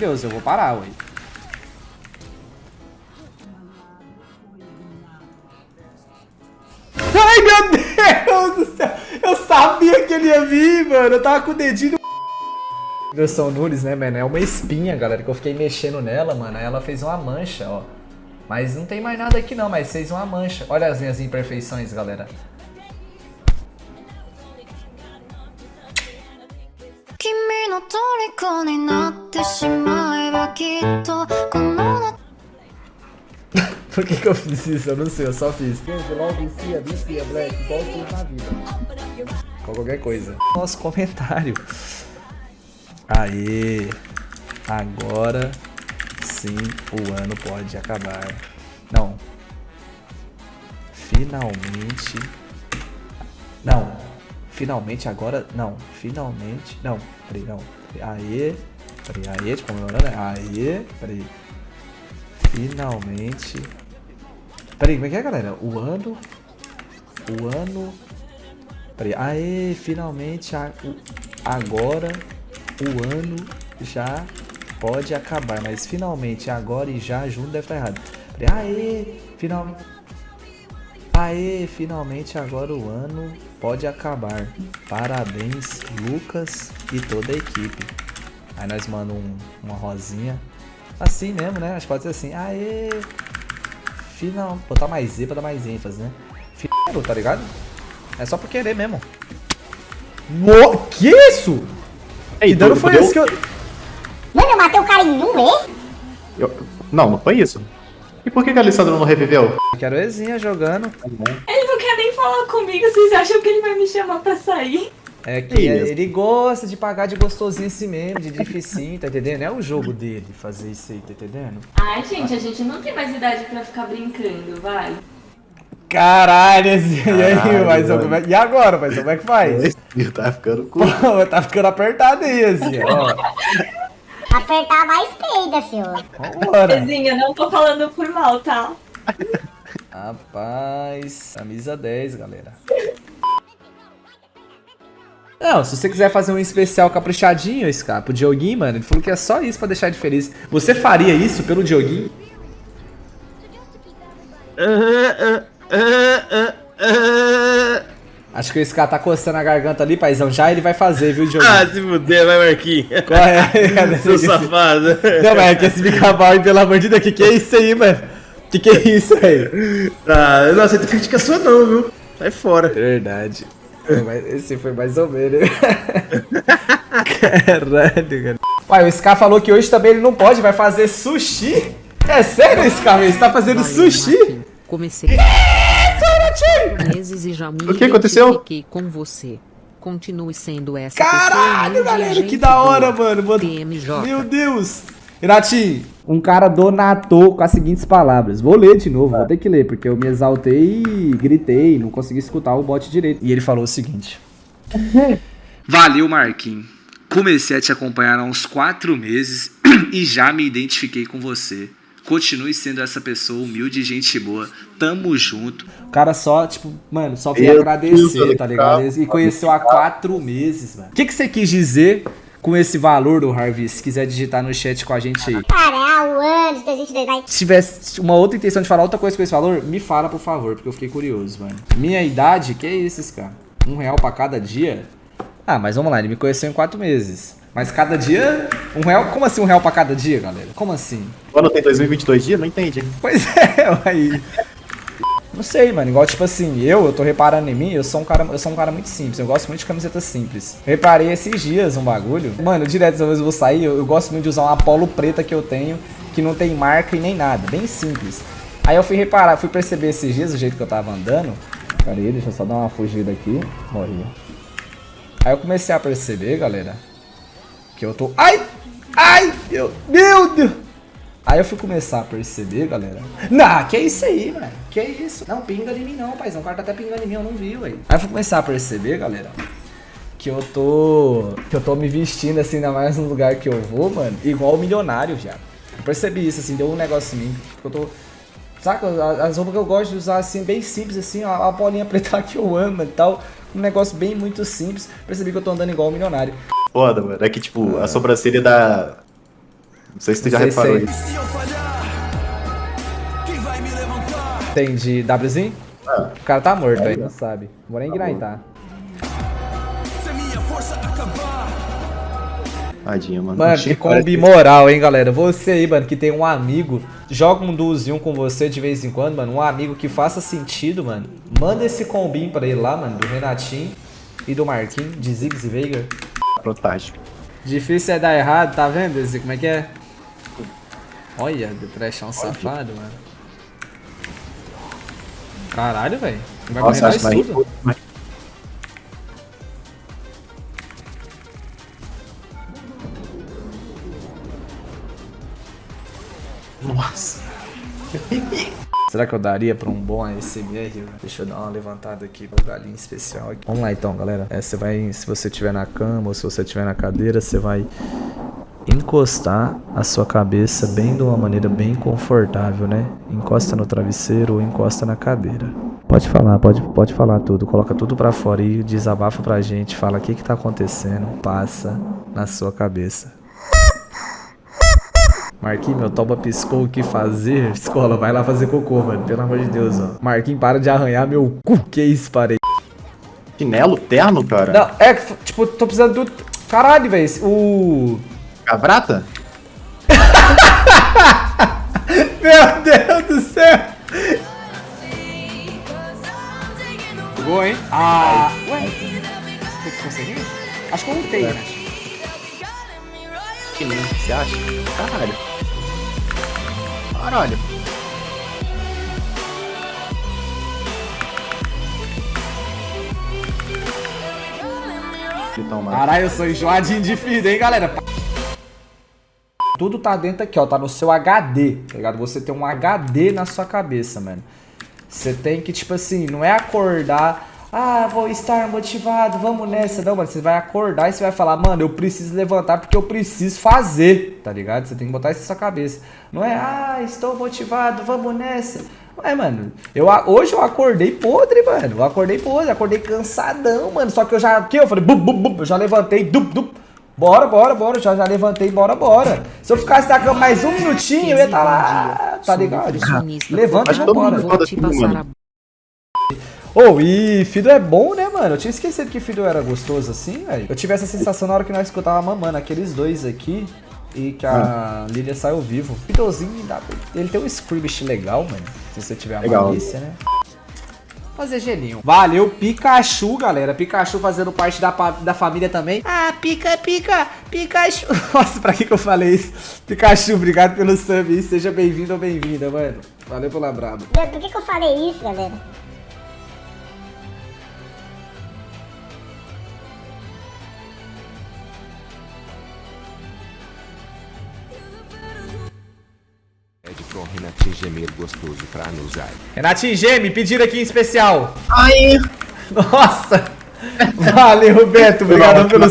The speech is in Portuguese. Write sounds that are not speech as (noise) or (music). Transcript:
Deus, eu vou parar, ué. Ai, meu Deus do céu! Eu sabia que ele ia vir, mano. Eu tava com o dedinho no... Versão Nunes, né, mano? É uma espinha, galera, que eu fiquei mexendo nela, mano. Aí ela fez uma mancha, ó. Mas não tem mais nada aqui não, mas fez uma mancha. Olha as minhas imperfeições, galera. (laughs) Por que, que eu fiz isso? Eu não sei, eu só fiz. Logo vicia, vicia, black, na vida. Com qualquer coisa. Nosso comentário. Aê! Agora sim o ano pode acabar. Não. Finalmente. Não. Finalmente agora. Não. Finalmente. Não. Peraí, não. Aê. Peraí, aê, tipo, comemorando. Né? Aê. Peraí. Finalmente. Peraí, como é que é, galera? O ano. O ano. Peraí. Aê, finalmente. A, o, agora. O ano já pode acabar. Mas finalmente, agora e já, junto deve estar errado. Aê, finalmente. Aê, finalmente agora o ano pode acabar. Parabéns, Lucas e toda a equipe. Aí nós mandamos um, uma rosinha. Assim mesmo, né? Acho que pode ser assim. Aê, final. Botar mais Z pra dar mais ênfase, né? Final, tá ligado? É só por querer mesmo. Mo que isso? Ei, que dano foi esse que eu... Mano, eu matei o cara em um E? Eu... Não, não foi isso. E por que, que a Alessandra não reviveu? Quero Ezinha jogando. Ele não quer nem falar comigo, vocês acham que ele vai me chamar pra sair? É que é, ele gosta de pagar de gostosinho assim mesmo, de dificinho, tá entendendo? É o jogo dele fazer isso aí, tá entendendo? Ai, gente, a gente não tem mais idade pra ficar brincando, vai. Caralho, assim, e aí, mas como é, e agora, mas como é que faz? Tá ficando (laughs) com... tá ficando apertado aí, assim, ó. Apertar mais peida, senhor. Vambora. Zezinha, não tô falando por mal, tá? Rapaz, camisa 10, galera. Não, se você quiser fazer um especial caprichadinho, esse cara, pro Dioguinho, mano, ele falou que é só isso pra deixar ele feliz. Você faria isso pelo Dioguinho? Acho que esse cara tá coçando a garganta ali, paizão. Já ele vai fazer, viu, Diogo? Ah, se fuder, vai, Marquinhos. Qual é? (laughs) Seu safado. Não, mas é que esse pica-pau, pelo amor de Deus, que que é isso aí, mano? Que que é isso aí? Ah, não aceito crítica sua não, viu? Sai fora. Verdade. Esse foi mais ou menos. Caralho, cara. Uai, o Scar falou que hoje também ele não pode, vai fazer sushi? É sério, Scar? Ele tá fazendo sushi? Comecei meses e já me O que aconteceu? Fiquei com você. Continue sendo essa Caralho, pessoa galera, que da hora, mano. mano. Meu Deus. Irati, um cara donatou com as seguintes palavras. Vou ler de novo, vou ter que ler, porque eu me exaltei e gritei, não consegui escutar o bot direito. E ele falou o seguinte. (laughs) Valeu, Marquinhos. Comecei a te acompanhar há uns quatro meses (clears throat) e já me identifiquei com você. Continue sendo essa pessoa humilde e gente boa. Tamo junto. O cara só, tipo, mano, só veio agradecer, tá ligado? E conheceu há quatro meses, mano. O que, que você quis dizer com esse valor do Harvey? Se quiser digitar no chat com a gente aí. Cara, um ano de 2022. Se tivesse uma outra intenção de falar outra coisa com esse valor, me fala, por favor, porque eu fiquei curioso, mano. Minha idade, que é isso, cara? Um real pra cada dia? Ah, mas vamos lá, ele me conheceu em quatro meses. Mas cada dia, um real? Como assim um real pra cada dia, galera? Como assim? O ano tem 2022 dias? Não entendi. Pois (laughs) é, aí. Não sei, mano. Igual, tipo assim, eu, eu tô reparando em mim, eu sou um cara, eu sou um cara muito simples. Eu gosto muito de camiseta simples. Reparei esses dias um bagulho. Mano, direto, às vezes eu vou sair, eu, eu gosto muito de usar uma polo preta que eu tenho, que não tem marca e nem nada. Bem simples. Aí eu fui reparar, fui perceber esses dias, o jeito que eu tava andando. Pera aí, deixa eu só dar uma fugida aqui. Morri. Aí eu comecei a perceber, galera, que eu tô... Ai! Ai! Aí eu fui começar a perceber, galera. Não, que é isso aí, velho. Que é isso? Não, pinga em mim não, paizão. O cara tá até pingando em mim, eu não vi, velho. Aí eu fui começar a perceber, galera, que eu tô. Que eu tô me vestindo assim, ainda mais no lugar que eu vou, mano, igual o milionário já. Eu percebi isso, assim, deu um negócio em mim. Porque eu tô. Saca, as roupas que eu gosto de usar assim, bem simples, assim, a, a bolinha (laughs) preta que eu amo e tal. Um negócio bem muito simples. Percebi que eu tô andando igual o milionário. Foda, mano. É que, tipo, a sobrancelha da. Não sei se tu já reparou sei. isso. Entendi. Wzinho? É. O cara tá morto, velho. Não sabe. Vou nem grindar. Tadinho, mano. Mano, que combi moral, hein, galera. Você aí, mano, que tem um amigo, joga um duozinho com você de vez em quando, mano. Um amigo que faça sentido, mano. Manda esse combinho pra ele lá, mano, do Renatinho e do Marquinhos, de Ziggs e Veiga. Protático. Difícil é dar errado, tá vendo, Esse? Como é que é? Olha, depressão safado, mano. Caralho, velho. Vai Nossa, que mais vai tudo. mas- Nossa. (laughs) Será que eu daria pra um bom ASMR? Deixa eu dar uma levantada aqui pro galinho especial aqui. Vamos lá então, galera. É, você vai, se você estiver na cama ou se você estiver na cadeira, você vai encostar a sua cabeça bem de uma maneira bem confortável, né? Encosta no travesseiro ou encosta na cadeira. Pode falar, pode, pode falar tudo. Coloca tudo pra fora e desabafa pra gente. Fala o que que tá acontecendo. Passa na sua cabeça. Marquinhos, meu toba piscou o que fazer? Escola, vai lá fazer cocô, mano. Pelo amor de Deus, ó. Marquinhos, para de arranhar meu cu. Que isso, parei. Chinelo terno, cara? Não, é que, tipo, tô precisando do... Caralho, velho. O... Cavrata? (laughs) Meu Deus do céu. Pegou, hein? Ah... Ué? Você conseguiu? Acho que eu ultei, né? Que nem, você acha? Caralho. Caralho. Então, mano. Caralho, eu sou enjoadinho de vida, hein, galera? Tudo tá dentro aqui, ó. Tá no seu HD, tá ligado? Você tem um HD na sua cabeça, mano. Você tem que, tipo assim, não é acordar. Ah, vou estar motivado, vamos nessa. Não, mano, você vai acordar e você vai falar, mano, eu preciso levantar porque eu preciso fazer, tá ligado? Você tem que botar isso na sua cabeça. Não é, ah, estou motivado, vamos nessa. Ué, mano, eu, hoje eu acordei podre, mano. Eu acordei podre, acordei cansadão, mano. Só que eu já, aqui eu falei, bum, bum, bum, eu já levantei, dup, dup. Bora, bora, bora, já, já levantei, bora, bora. Se eu ficasse na cama mais um minutinho, eu ia estar lá, tá ligado? Levanta e vambora. Ô, e Fido é bom, né, mano? Eu tinha esquecido que Fido era gostoso assim, velho. Eu tive essa sensação na hora que nós escutava mamando aqueles dois aqui e que a Lilia saiu vivo. Fidozinho, ele tem um script legal, mano. Se você tiver a Legal. malícia, né? Fazer gelinho. Valeu, Pikachu, galera. Pikachu fazendo parte da, da família também. Ah, pica, pica, Pikachu. (laughs) Nossa, pra que que eu falei isso? Pikachu, obrigado pelo sub. Seja bem-vindo ou bem-vinda, mano. Valeu pela braba. Por que, que eu falei isso, galera? Renatinho gemer gostoso pra anusar. Renatinho Geme, pediram aqui em especial. Ai! Nossa! Valeu, Beto. Obrigado pelo